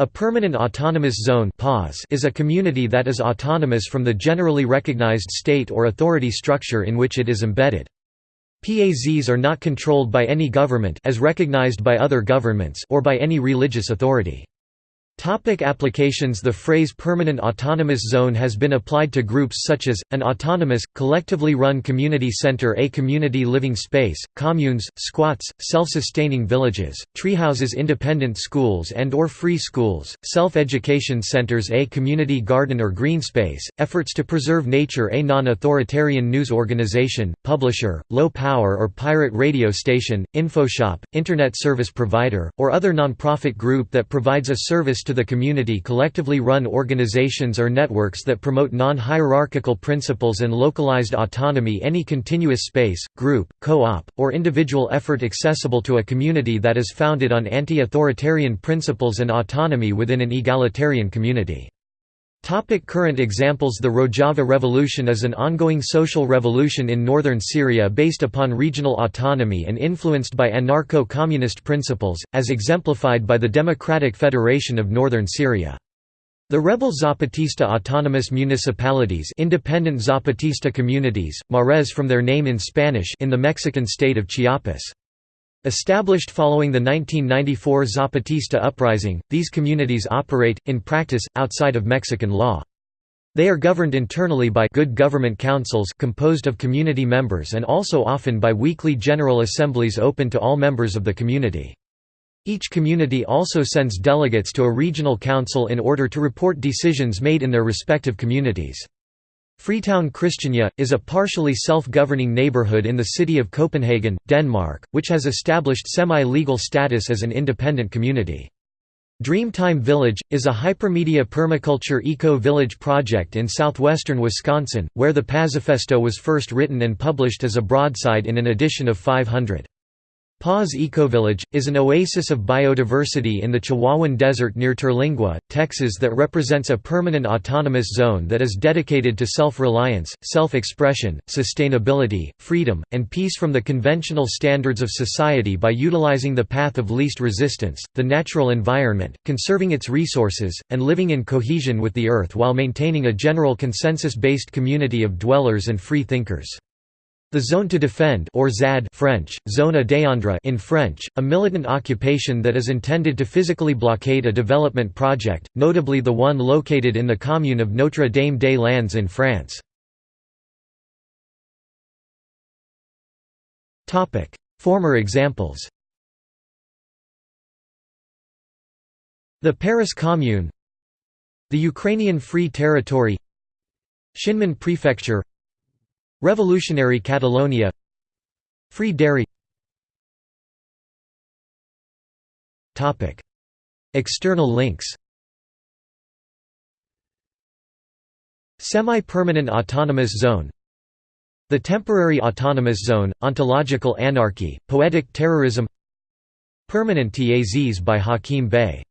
A permanent autonomous zone is a community that is autonomous from the generally recognized state or authority structure in which it is embedded. PAZs are not controlled by any government as recognized by other governments or by any religious authority. Topic applications. The phrase permanent autonomous zone has been applied to groups such as, an autonomous, collectively run community center a community living space, communes, squats, self-sustaining villages, treehouses independent schools and or free schools, self-education centers a community garden or green space, efforts to preserve nature a non-authoritarian news organization, publisher, low-power or pirate radio station, infoshop, internet service provider, or other non-profit group that provides a service to to the community collectively run organizations or networks that promote non-hierarchical principles and localized autonomy any continuous space, group, co-op, or individual effort accessible to a community that is founded on anti-authoritarian principles and autonomy within an egalitarian community. Topic current examples The Rojava Revolution is an ongoing social revolution in northern Syria based upon regional autonomy and influenced by anarcho-communist principles, as exemplified by the Democratic Federation of Northern Syria. The rebel Zapatista autonomous municipalities independent Zapatista communities, MAREZ from their name in Spanish in the Mexican state of Chiapas. Established following the 1994 Zapatista uprising, these communities operate, in practice, outside of Mexican law. They are governed internally by good government councils composed of community members and also often by weekly general assemblies open to all members of the community. Each community also sends delegates to a regional council in order to report decisions made in their respective communities. Freetown Christiania, is a partially self-governing neighbourhood in the city of Copenhagen, Denmark, which has established semi-legal status as an independent community. Dreamtime Village, is a hypermedia permaculture eco-village project in southwestern Wisconsin, where the Pazifesto was first written and published as a broadside in an edition of 500. Paz Ecovillage, is an oasis of biodiversity in the Chihuahuan Desert near Terlingua, Texas that represents a permanent autonomous zone that is dedicated to self-reliance, self-expression, sustainability, freedom, and peace from the conventional standards of society by utilizing the path of least resistance, the natural environment, conserving its resources, and living in cohesion with the earth while maintaining a general consensus-based community of dwellers and free thinkers. The Zone to Defend or ZAD French, Zone à in French, a militant occupation that is intended to physically blockade a development project, notably the one located in the commune of Notre Dame des Landes in France. Former examples The Paris Commune The Ukrainian Free Territory Shinmin Prefecture Revolutionary Catalonia. Free Derry. External links. Semi-permanent autonomous zone. The temporary autonomous zone, ontological anarchy, poetic terrorism. Permanent TAZs by Hakim Bey